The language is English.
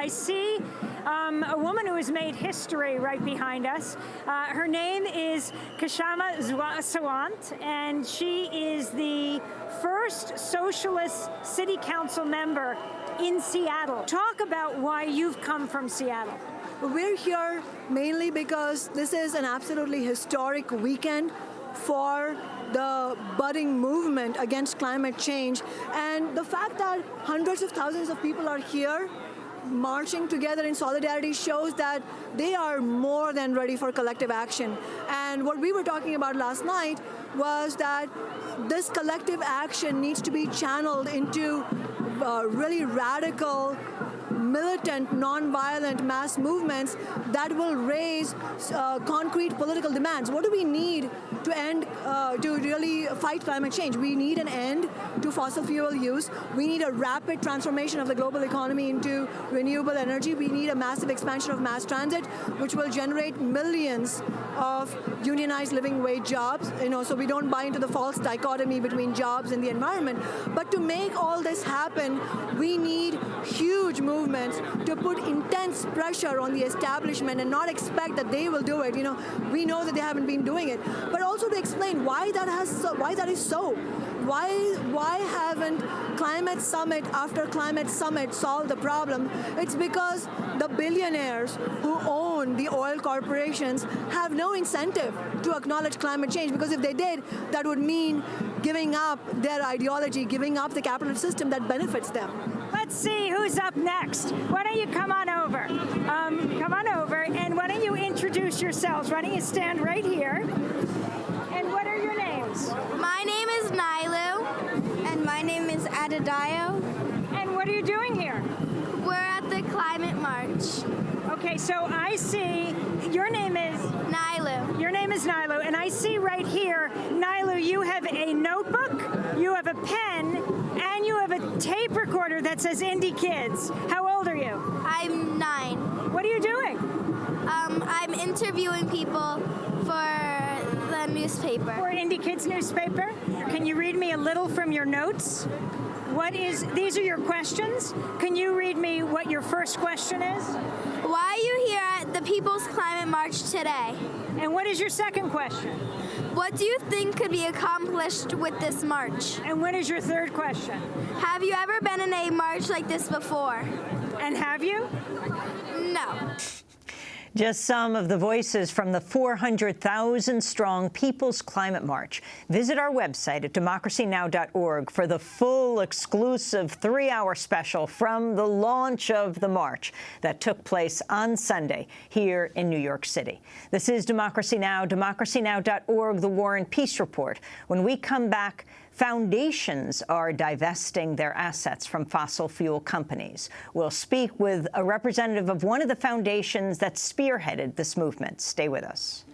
I see um, a woman who has made history right behind us. Uh, her name is Kshama Sawant, and she is the first socialist city council member in Seattle. Talk about why you've come from Seattle. We're here mainly because this is an absolutely historic weekend for the budding movement against climate change. And the fact that hundreds of thousands of people are here marching together in solidarity shows that they are more than ready for collective action. And what we were talking about last night was that this collective action needs to be channeled into uh, really radical militant, non-violent mass movements that will raise uh, concrete political demands. What do we need to end, uh, to really fight climate change? We need an end to fossil fuel use. We need a rapid transformation of the global economy into renewable energy. We need a massive expansion of mass transit, which will generate millions of unionized living wage jobs, you know, so we don't buy into the false dichotomy between jobs and the environment. But to make all this happen, we need huge movements to put intense pressure on the establishment and not expect that they will do it. You know, we know that they haven't been doing it, but also to explain why that has why that is so. Why why haven't climate summit after climate summit solved the problem? It's because the billionaires who own the oil corporations have no incentive to acknowledge climate change because if they did, that would mean giving up their ideology, giving up the capitalist system that benefits them. Let's see who's up next. Why don't you come on over? Um, come on over, and why don't you introduce yourselves? Why don't you stand right here? And what are your names? My name is Nilu, and my name is Adadayo. And what are you doing here? We're at the Climate March. Okay, so I see, your name is? Nilu. Your name is Nilu, and I see right here, Nilu, you have a notebook, you have a pen, and you have a tape that says IndyKids. How old are you? I'm nine. What are you doing? Um, I'm interviewing people for the newspaper. For IndyKids newspaper? Can you read me a little from your notes? What is, these are your questions. Can you read me what your first question is? Why are you here at the People's Climate March today? And what is your second question? What do you think could be accomplished with this march? And what is your third question? Have you ever been in a march like this before? And have you? No. Just some of the voices from the 400,000-strong People's Climate March. Visit our website at democracynow.org for the full, exclusive three-hour special from the launch of the march that took place on Sunday here in New York City. This is Democracy Now!, democracynow.org, The War and Peace Report. When we come back, Foundations are divesting their assets from fossil fuel companies. We'll speak with a representative of one of the foundations that spearheaded this movement. Stay with us.